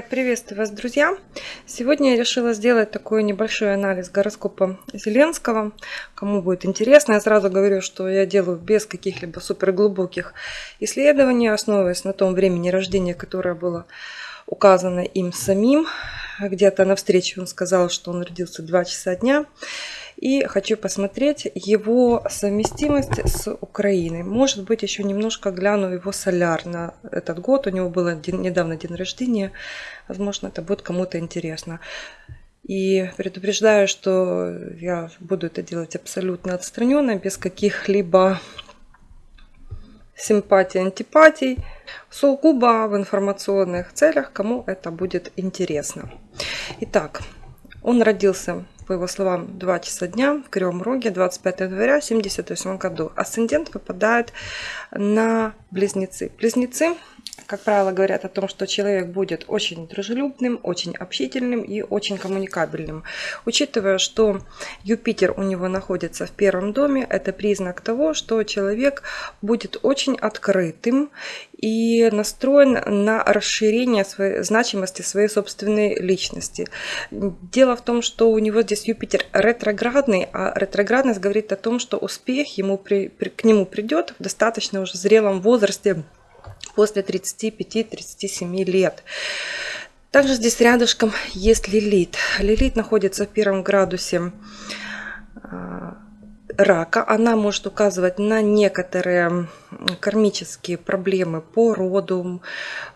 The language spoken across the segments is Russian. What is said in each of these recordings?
Так, приветствую вас, друзья! Сегодня я решила сделать такой небольшой анализ гороскопа Зеленского. Кому будет интересно, я сразу говорю, что я делаю без каких-либо суперглубоких исследований, основываясь на том времени рождения, которое было указано им самим. Где-то на встрече он сказал, что он родился 2 часа дня. И хочу посмотреть его совместимость с Украиной. Может быть, еще немножко гляну его соляр на этот год. У него был недавно день рождения. Возможно, это будет кому-то интересно. И предупреждаю, что я буду это делать абсолютно отстраненно, без каких-либо симпатий, антипатий, сугубо в информационных целях, кому это будет интересно. Итак, он родился по его словам, 2 часа дня в Кривом Роге 25 января 1978 году. Асцендент выпадает на близнецы. Близнецы как правило, говорят о том, что человек будет очень дружелюбным, очень общительным и очень коммуникабельным. Учитывая, что Юпитер у него находится в первом доме, это признак того, что человек будет очень открытым и настроен на расширение своей значимости своей собственной личности. Дело в том, что у него здесь Юпитер ретроградный, а ретроградность говорит о том, что успех ему при, при, к нему придет в достаточно уже зрелом возрасте после 35-37 лет. Также здесь рядышком есть лилит. Лилит находится в первом градусе а, рака. Она может указывать на некоторые кармические проблемы по роду.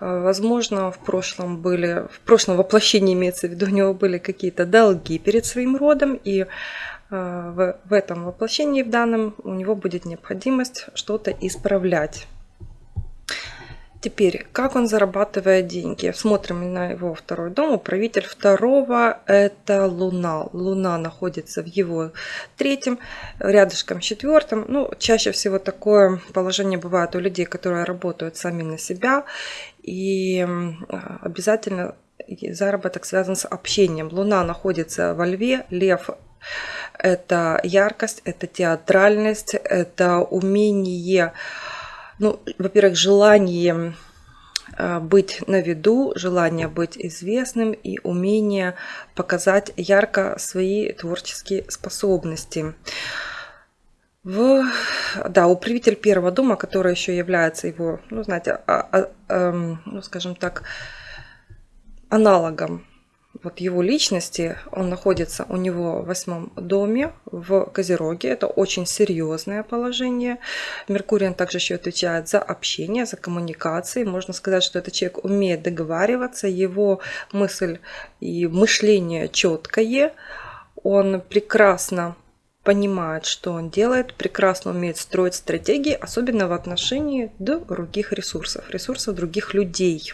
А, возможно, в прошлом были, в прошлом воплощении имеется в виду, у него были какие-то долги перед своим родом, и а, в, этом воплощении в данном у него будет необходимость что-то исправлять. Теперь, как он зарабатывает деньги? Смотрим на его второй дом. Управитель второго – это Луна. Луна находится в его третьем, рядышком четвертом. Ну, чаще всего такое положение бывает у людей, которые работают сами на себя. И обязательно заработок связан с общением. Луна находится во льве, лев это яркость, это театральность, это умение ну, во-первых, желание э, быть на виду, желание быть известным и умение показать ярко свои творческие способности. В, да, управитель первого дома, который еще является его, ну, знаете, а, а, а, ну, скажем так, аналогом вот его личности, он находится у него в восьмом доме в Козероге. Это очень серьезное положение. Меркурий он также еще отвечает за общение, за коммуникации. Можно сказать, что этот человек умеет договариваться, его мысль и мышление четкое. Он прекрасно понимает, что он делает, прекрасно умеет строить стратегии, особенно в отношении других ресурсов, ресурсов других людей.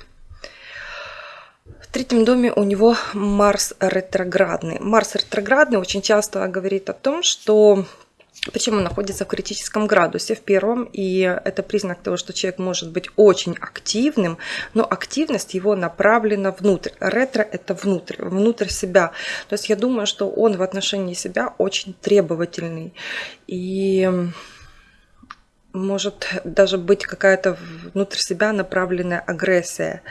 В третьем доме у него Марс ретроградный. Марс ретроградный очень часто говорит о том, что причем он находится в критическом градусе в первом, и это признак того, что человек может быть очень активным, но активность его направлена внутрь. Ретро – это внутрь, внутрь себя. То есть я думаю, что он в отношении себя очень требовательный. И может даже быть какая-то внутрь себя направленная агрессия.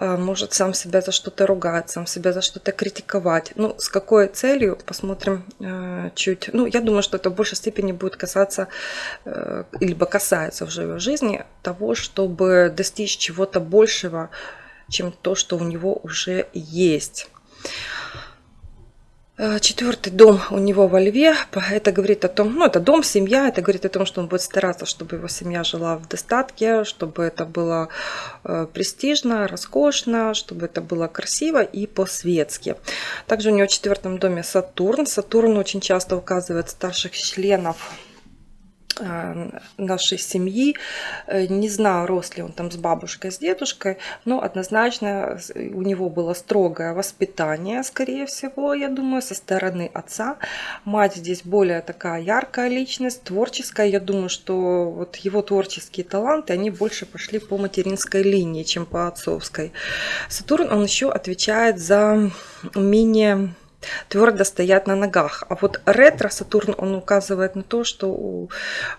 А, может сам себя за что-то ругать, сам себя за что-то критиковать. Ну, с какой целью, посмотрим э, чуть. Ну, я думаю, что это в большей степени будет касаться, э, либо касается уже его жизни, того, чтобы достичь чего-то большего, чем то, что у него уже есть. Э, четвертый дом у него во льве, это говорит о том, ну это дом, семья, это говорит о том, что он будет стараться, чтобы его семья жила в достатке, чтобы это было э, престижно, роскошно, чтобы это было красиво и по-светски. Также у него в четвертом доме Сатурн. Сатурн очень часто указывает старших членов нашей семьи. Э, не знаю, рос ли он там с бабушкой, с дедушкой, но однозначно у него было строгое воспитание, скорее всего, я думаю, со стороны отца. Мать здесь более такая яркая личность, творческая. Я думаю, что вот его творческие таланты, они больше пошли по материнской линии, чем по отцовской. Сатурн, он еще отвечает за умение твердо стоят на ногах. А вот ретро-Сатурн, он указывает на то, что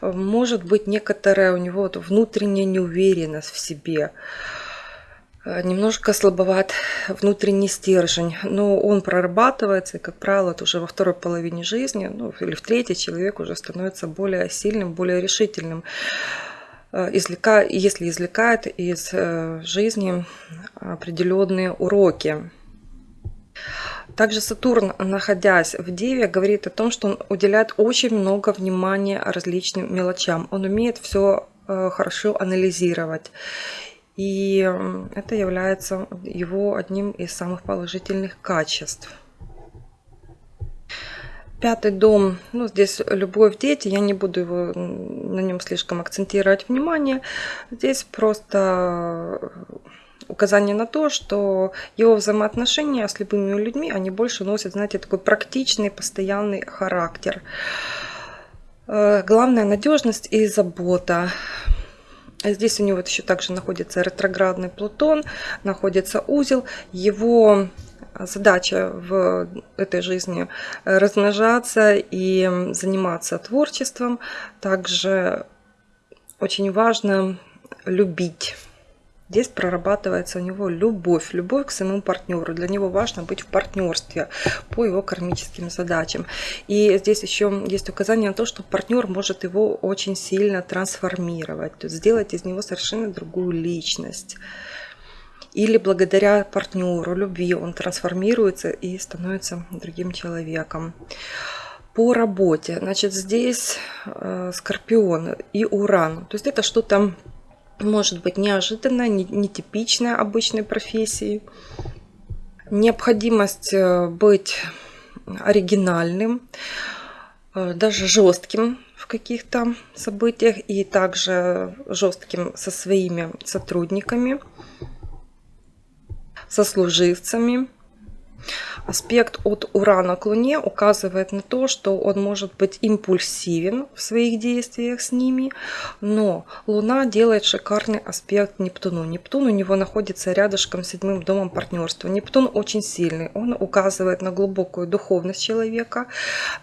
может быть некоторая у него внутренняя неуверенность в себе. Э, немножко слабоват внутренний стержень, но он прорабатывается, и, как правило, это уже во второй половине жизни, ну, или в третьей человек уже становится более сильным, более решительным. Э, извлека, если извлекает из э, жизни определенные уроки. Также Сатурн, находясь в Деве, говорит о том, что он уделяет очень много внимания различным мелочам. Он умеет все хорошо анализировать. И это является его одним из самых положительных качеств. Пятый дом, ну здесь любовь, дети, я не буду его, на нем слишком акцентировать внимание. Здесь просто указание на то, что его взаимоотношения с любыми людьми, они больше носят, знаете, такой практичный, постоянный характер. Э, главная надежность и забота. Здесь у него еще также находится ретроградный Плутон, находится узел. Его задача в этой жизни размножаться и заниматься творчеством. Также очень важно любить Здесь прорабатывается у него любовь, любовь к своему партнеру. Для него важно быть в партнерстве по его кармическим задачам. И здесь еще есть указание на то, что партнер может его очень сильно трансформировать, то есть сделать из него совершенно другую личность. Или благодаря партнеру, любви он трансформируется и становится другим человеком по работе. Значит, здесь э, Скорпион и Уран. То есть это что-то может быть неожиданно, нетипичная обычной профессии. Необходимость э, быть оригинальным, э, даже жестким в каких-то событиях и также жестким со своими сотрудниками, сослуживцами. Аспект от Урана к Луне указывает на то, что он может быть импульсивен в своих действиях с ними, но Луна делает шикарный аспект Нептуну. Нептун у него находится рядышком с седьмым домом партнерства. Нептун очень сильный, он указывает на глубокую духовность человека,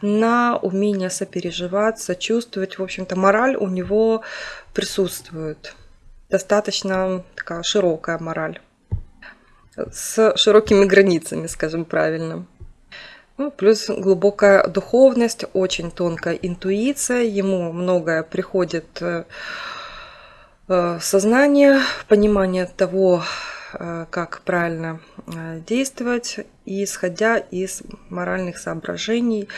на умение сопереживать, сочувствовать. В общем-то, мораль у него присутствует. Достаточно такая широкая мораль с широкими границами, скажем правильно. Ну, плюс глубокая духовность, очень тонкая интуиция, ему многое приходит э, в сознание, понимание того, э, как правильно э, действовать, исходя из моральных соображений.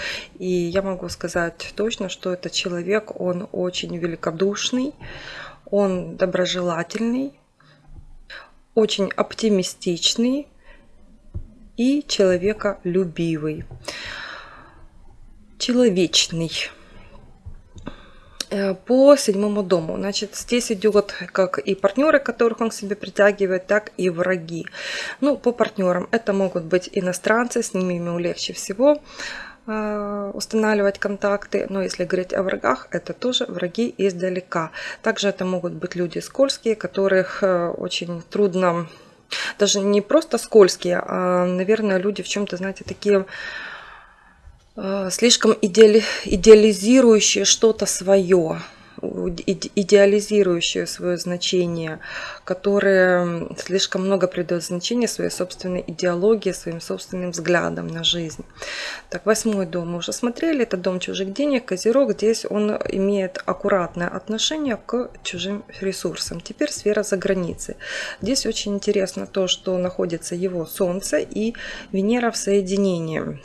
И я могу сказать точно, что этот человек, он очень великодушный, он доброжелательный, очень оптимистичный и человеколюбивый, человечный. Э, по седьмому дому. Значит, здесь идет как и партнеры, которых он к себе притягивает, так и враги. Ну, по партнерам это могут быть иностранцы, с ними ему легче всего устанавливать контакты. Но если говорить о врагах, это тоже враги издалека. Также это могут быть люди скользкие, которых э, очень трудно, даже не просто скользкие, а, наверное, люди в чем-то, знаете, такие э, слишком идеали, идеализирующие что-то свое идеализирующие свое значение, которые слишком много придают значения своей собственной идеологии, своим собственным взглядам на жизнь. Так, восьмой дом мы уже смотрели, это дом чужих денег, Козерог, здесь он имеет аккуратное отношение к чужим ресурсам. Теперь сфера за границей. Здесь очень интересно то, что находится его Солнце и Венера в соединении.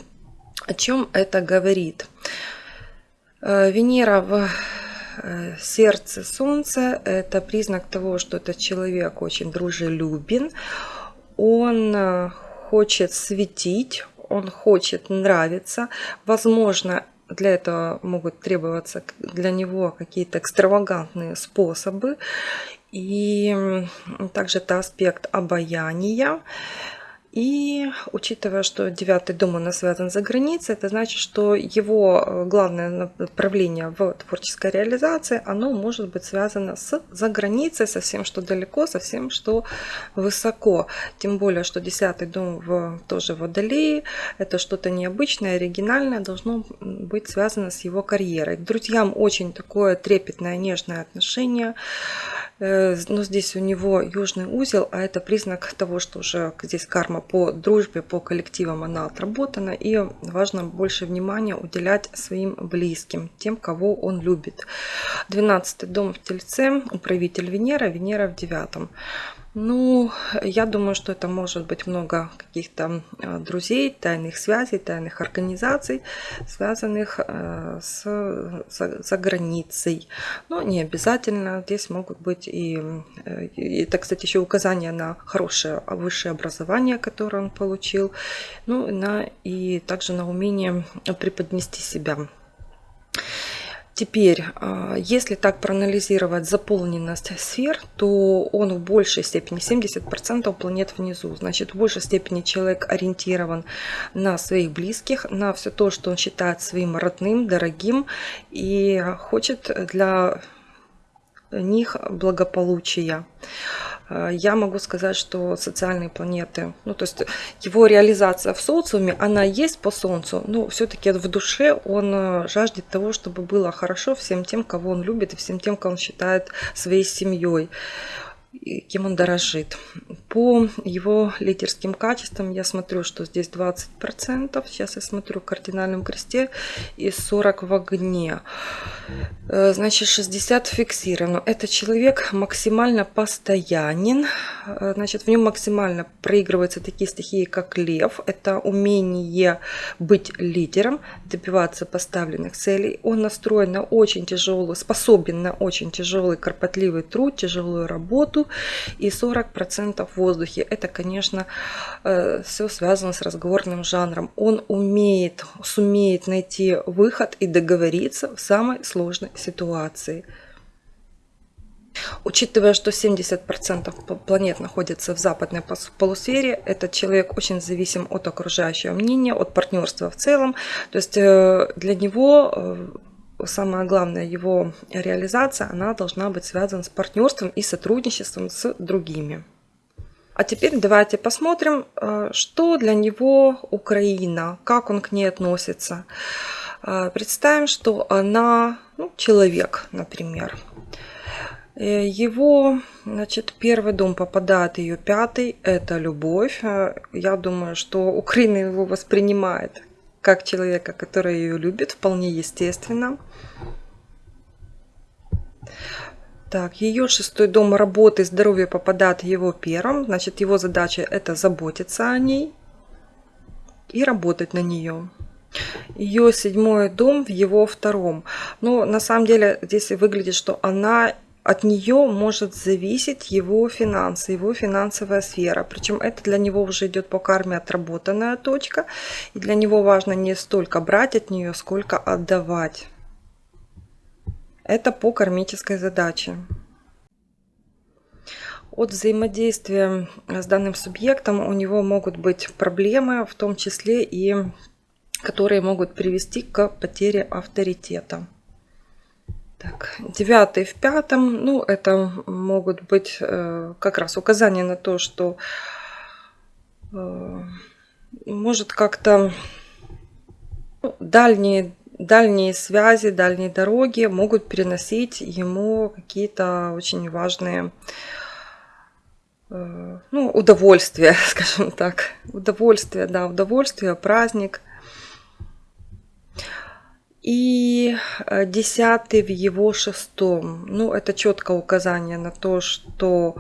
О чем это говорит? Э, Венера в сердце солнца – это признак того, что этот человек очень дружелюбен, он э, хочет светить, он хочет нравиться. Возможно, для этого могут требоваться для него какие-то экстравагантные способы. И также это аспект обаяния. И учитывая, что девятый дом у нас связан за границей, это значит, что его э, главное направление в творческой реализации, оно может быть связано с за границей, со всем, что далеко, со всем, что высоко. Тем более, что десятый дом в, тоже в Водолее, это что-то необычное, оригинальное, должно быть связано с его карьерой. К друзьям очень такое трепетное, нежное отношение. Э, но здесь у него южный узел, а это признак того, что уже здесь карма по дружбе, по коллективам она отработана. И важно больше внимания уделять своим близким, тем, кого он любит. 12 дом в Тельце, управитель Венера, Венера в девятом. Ну, я думаю, что это может быть много каких-то э, друзей, тайных связей, тайных организаций, связанных э, с, за, за границей. Но не обязательно. Здесь могут быть и, э, и это, кстати, еще указание на хорошее высшее образование, которое он получил, ну, на, и также на умение преподнести себя. Теперь, а, если так проанализировать заполненность сфер, то он в большей степени, 70% планет внизу. Значит, в большей степени человек ориентирован на своих близких, на все то, что он считает своим родным, дорогим и хочет для них благополучия. Э, я могу сказать, что социальные планеты, ну то есть его реализация в социуме, она есть по Солнцу, но все-таки в душе он э, жаждет того, чтобы было хорошо всем тем, кого он любит и всем тем, кого он считает своей семьей кем он дорожит. По его лидерским качествам я смотрю, что здесь 20%. Сейчас я смотрю в кардинальном кресте и 40 в огне. Э, значит, 60 фиксировано. Этот человек максимально постоянен. Э, значит, в нем максимально проигрываются такие стихии, как лев. Это умение быть лидером, добиваться поставленных целей. Он настроен на очень тяжелую, способен на очень тяжелый, кропотливый труд, тяжелую работу и 40% в воздухе. Это, конечно, э, все связано с разговорным жанром. Он умеет, сумеет найти выход и договориться в самой сложной ситуации. Учитывая, что 70% планет находится в западной полусфере, этот человек очень зависим от окружающего мнения, от партнерства в целом. То есть э, для него э, самое главное, его реализация, она должна быть связана с партнерством и сотрудничеством с другими. А теперь давайте посмотрим, э, что для него Украина, как он к ней относится. Э, представим, что она ну, человек, например. Э, его, значит, первый дом попадает ее пятый, это любовь. Я думаю, что Украина его воспринимает как человека, который ее любит, вполне естественно. Так, ее шестой дом работы, здоровье попадает его первом. Значит, его задача это заботиться о ней и работать на нее. Ее седьмой дом в его втором. Но на самом деле здесь выглядит, что она от нее может зависеть его финансы, его финансовая сфера. Причем это для него уже идет по карме отработанная точка. И для него важно не столько брать от нее, сколько отдавать. Это по кармической задаче. От взаимодействия с данным субъектом у него могут быть проблемы, в том числе и которые могут привести к потере авторитета. Так, девятый в пятом, ну, это могут быть э, как раз указания на то, что э, может как-то ну, дальние, дальние связи, дальние дороги могут переносить ему какие-то очень важные э, ну, удовольствия, скажем так. Удовольствие, да, удовольствие, праздник – и э, десятый в его шестом. Ну, это четкое указание на то, что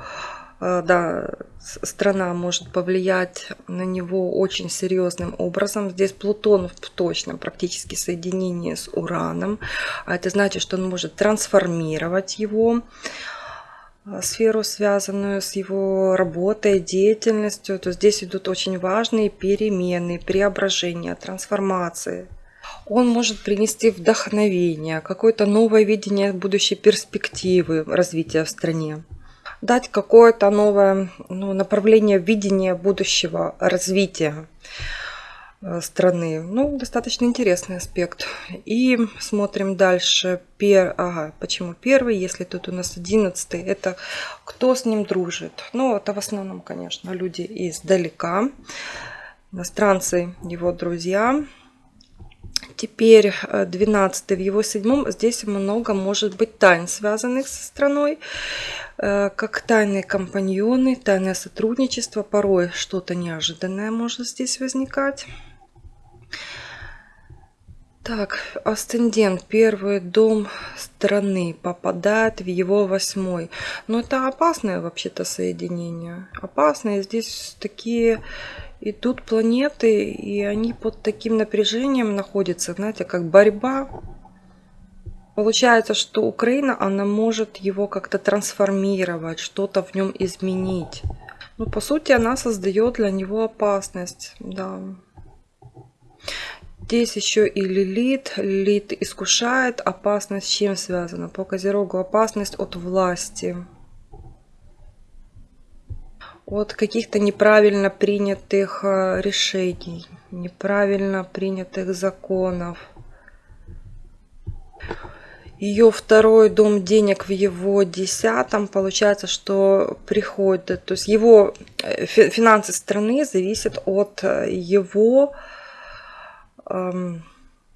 э, да, страна может повлиять на него очень серьезным образом. Здесь Плутон в точном практически соединении с Ураном. А это значит, что он может трансформировать его э, сферу, связанную с его работой, деятельностью, то здесь идут очень важные перемены, преображения, трансформации он может принести вдохновение, какое-то новое видение будущей перспективы развития в стране дать какое-то новое ну, направление видения будущего развития э, страны. Ну, достаточно интересный аспект. И смотрим дальше. Пер... Ага, почему первый, если тут у нас одиннадцатый? Это кто с ним дружит? Ну, это в основном, конечно, люди издалека. Иностранцы, его друзья Теперь 12 в его седьмом. Здесь много может быть тайн, связанных со страной. Как тайные компаньоны, тайное сотрудничество. Порой что-то неожиданное может здесь возникать. Так, асцендент, первый дом страны, попадает в его восьмой. Но это опасное вообще-то соединение. Опасное. Здесь такие идут планеты, и они под таким напряжением находятся, знаете, как борьба. Получается, что Украина, она может его как-то трансформировать, что-то в нем изменить. Ну, по сути, она создает для него опасность, да. Здесь еще и Лилит. Лилит искушает. Опасность с чем связана? По Козерогу опасность от власти. От каких-то неправильно принятых э, решений, неправильно принятых законов. Ее второй дом денег в его десятом. Получается, что приходит, то есть его э, финансы страны зависят от э, его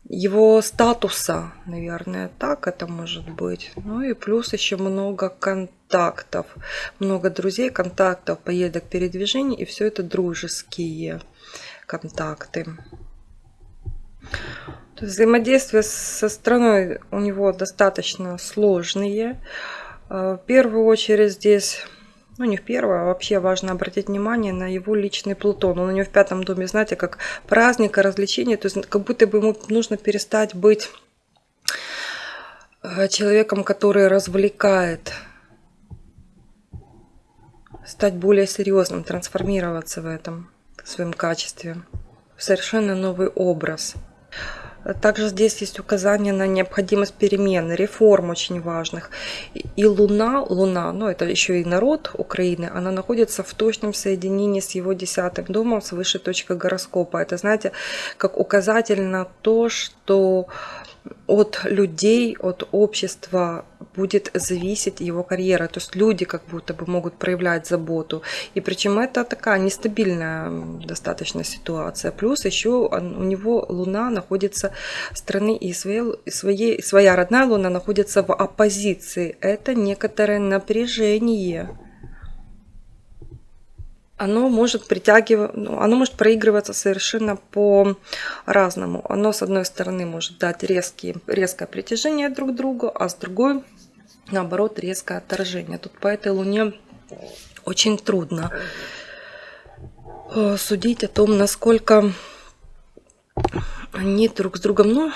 его статуса, наверное, так это может быть. Ну и плюс еще много контактов, много друзей, контактов, поездок, передвижений, и все это дружеские контакты. То есть взаимодействие со страной у него достаточно сложные. Э, в первую очередь здесь ну не в первое, а вообще важно обратить внимание на его личный Плутон. Он у него в пятом доме, знаете, как праздник, развлечение, то есть как будто бы ему нужно перестать быть э, человеком, который развлекает, стать более серьезным, трансформироваться в этом в своем качестве, в совершенно новый образ. Также здесь есть указание на необходимость перемен, реформ очень важных. И Луна, Луна, ну это еще и народ Украины, она находится в точном соединении с его десятым домом, с высшей точкой гороскопа. Это, знаете, как указатель на то, что от людей, от общества будет зависеть его карьера. То есть люди как будто бы могут проявлять заботу. И причем это такая нестабильная достаточно ситуация. Плюс еще у него Луна находится страны и своей, своей, своя родная Луна находится в оппозиции. Это некоторое напряжение оно может притягивать, ну, оно может проигрываться совершенно по-разному. Оно, с одной стороны, может дать резкие, резкое притяжение друг к другу, а с другой, наоборот, резкое отторжение. Тут по этой луне очень трудно э, судить о том, насколько они друг с другом ну,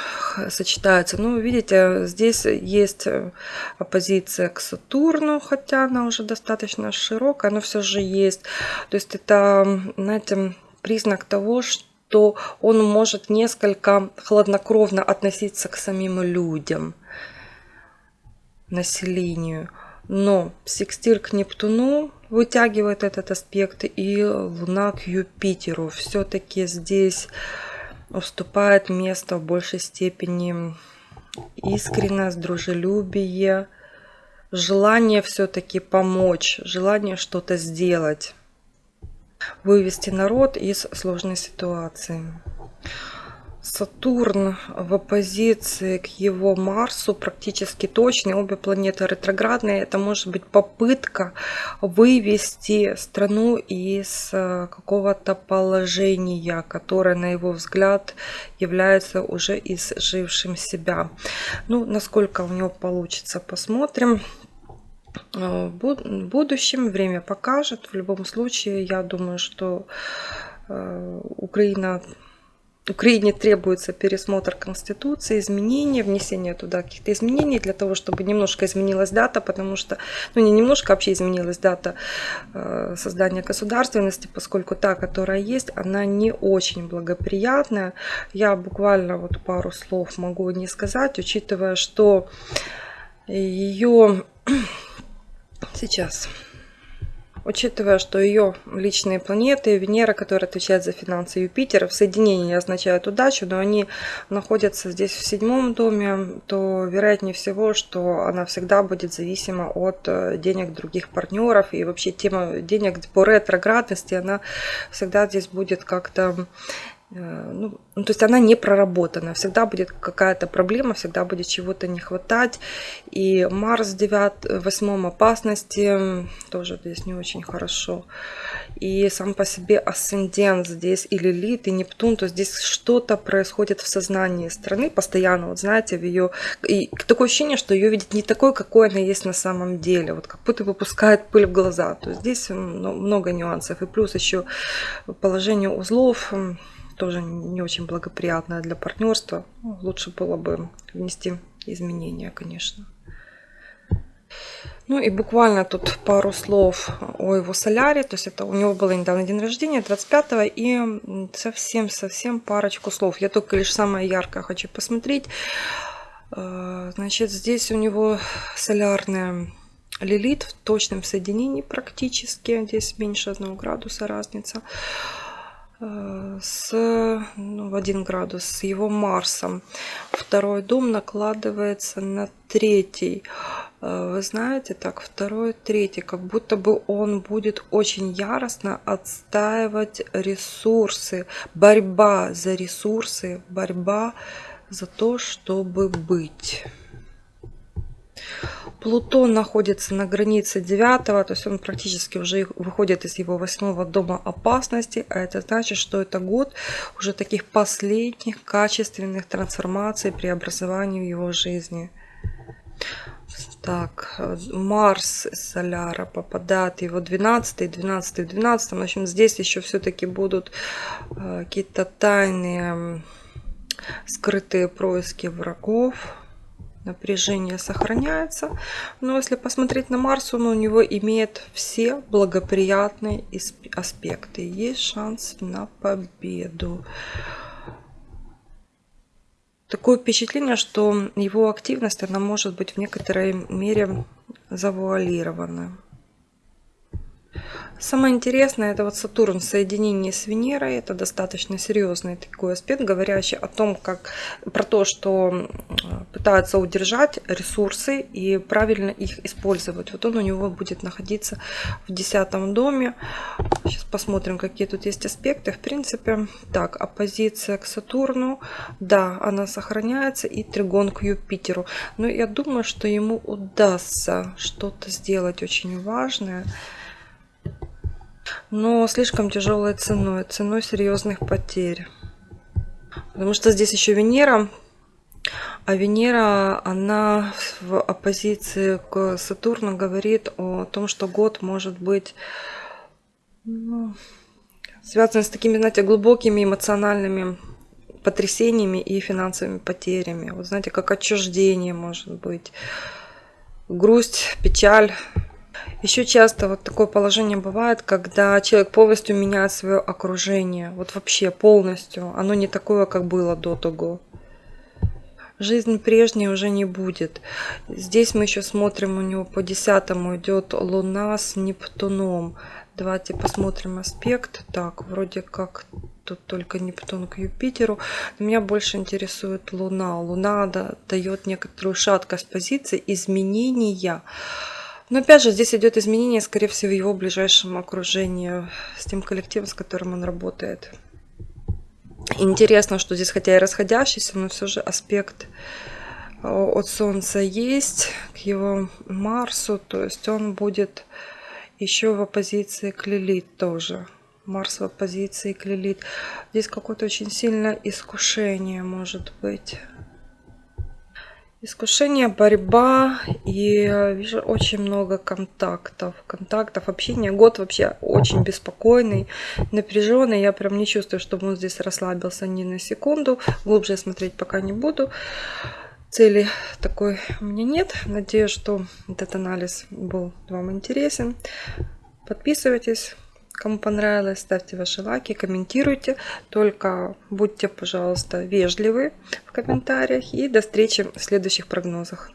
сочетаются. Ну, видите, здесь есть э, оппозиция к Сатурну, хотя она уже достаточно широкая, но все же есть. То есть это, знаете, признак того, что он может несколько хладнокровно относиться к самим людям, населению. Но секстиль к Нептуну вытягивает этот аспект и Луна к Юпитеру. Все-таки здесь уступает место в большей степени искренность, дружелюбие, желание все-таки помочь, желание что-то сделать, вывести народ из сложной ситуации. Сатурн в оппозиции к его Марсу практически точный. Обе планеты ретроградные. Это может быть попытка вывести страну из э, какого-то положения, которое, на его взгляд, является уже изжившим себя. Ну, насколько у него получится, посмотрим. Э, в будущем время покажет. В любом случае, я думаю, что э, Украина Украине требуется пересмотр Конституции, изменения, внесение туда каких-то изменений для того, чтобы немножко изменилась дата, потому что, ну не немножко, а вообще изменилась дата э, создания государственности, поскольку та, которая есть, она не очень благоприятная. Я буквально вот пару слов могу не сказать, учитывая, что ее сейчас Учитывая, что ее личные планеты, Венера, которая отвечает за финансы Юпитера, в соединении означают удачу, но они находятся здесь в седьмом доме, то вероятнее всего, что она всегда будет зависима от э, денег других партнеров. И вообще тема денег по ретроградности, она всегда здесь будет как-то ну, ну, то есть она не проработана, всегда будет какая-то проблема, всегда будет чего-то не хватать. И Марс в 9, 8 опасности тоже здесь не очень хорошо. И сам по себе асцендент здесь и Лилит, и Нептун, то здесь что-то происходит в сознании страны постоянно, вот знаете, в ее... И такое ощущение, что ее видит не такой, какой она есть на самом деле, вот как будто выпускает пыль в глаза. То есть здесь много нюансов. И плюс еще положение узлов, тоже не очень благоприятная для партнерства. Ну, лучше было бы внести изменения, конечно. Ну и буквально тут пару слов о его соляре. То есть это у него было недавно день рождения, 25-го. И совсем-совсем парочку слов. Я только лишь самое яркое хочу посмотреть. Э, значит, здесь у него солярная лилит в точном соединении практически. Здесь меньше 1 градуса разница с, ну, в 1 градус с его Марсом. Второй дом накладывается на третий. Э, вы знаете, так, второй, третий, как будто бы он будет очень яростно отстаивать ресурсы. Борьба за ресурсы, борьба за то, чтобы быть. Плутон находится на границе 9, то есть он практически уже выходит из его восьмого дома опасности, а это значит, что это год уже таких последних качественных трансформаций, преобразований в его жизни. Так, Марс Соляра попадает его 12, 12, 12. В общем, здесь еще все-таки будут э, какие-то тайные скрытые происки врагов напряжение сохраняется. Но если посмотреть на Марс, он у него имеет все благоприятные аспекты. Есть шанс на победу. Такое впечатление, что его активность, она может быть в некоторой мере завуалирована. Самое интересное, это вот Сатурн в соединении с Венерой. Это достаточно серьезный такой аспект, говорящий о том, как про то, что пытаются удержать ресурсы и правильно их использовать. Вот он у него будет находиться в десятом доме. Сейчас посмотрим, какие тут есть аспекты. В принципе, так, оппозиция к Сатурну, да, она сохраняется, и тригон к Юпитеру. Но я думаю, что ему удастся что-то сделать очень важное но слишком тяжелой ценой, ценой серьезных потерь. Потому что здесь еще Венера, а Венера, она в оппозиции к Сатурну говорит о том, что год может быть ну, связан с такими, знаете, глубокими эмоциональными потрясениями и финансовыми потерями. Вот знаете, как отчуждение может быть, грусть, печаль, еще часто вот такое положение бывает, когда человек полностью меняет свое окружение. Вот вообще полностью. Оно не такое, как было до того. Жизнь прежней уже не будет. Здесь мы еще смотрим, у него по десятому идет Луна с Нептуном. Давайте посмотрим аспект. Так, вроде как тут только Нептун к Юпитеру. Меня больше интересует Луна. Луна дает некоторую шаткость позиции, изменения. Но опять же, здесь идет изменение, скорее всего, в его ближайшем окружении, с тем коллективом, с которым он работает. Интересно, что здесь, хотя и расходящийся, но все же аспект э, от Солнца есть к его Марсу, то есть он будет еще в оппозиции к Лилит тоже. Марс в оппозиции к Лилит. Здесь какое-то очень сильное искушение может быть. Искушение, борьба и э, вижу очень много контактов, контактов, общения. Год вообще очень беспокойный, напряженный. Я прям не чувствую, чтобы он здесь расслабился ни на секунду. Глубже смотреть пока не буду. Цели такой у меня нет. Надеюсь, что этот анализ был вам интересен. Подписывайтесь. Кому понравилось, ставьте ваши лайки, комментируйте. Только будьте, пожалуйста, вежливы в комментариях. И до встречи в следующих прогнозах.